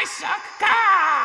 I suck cock!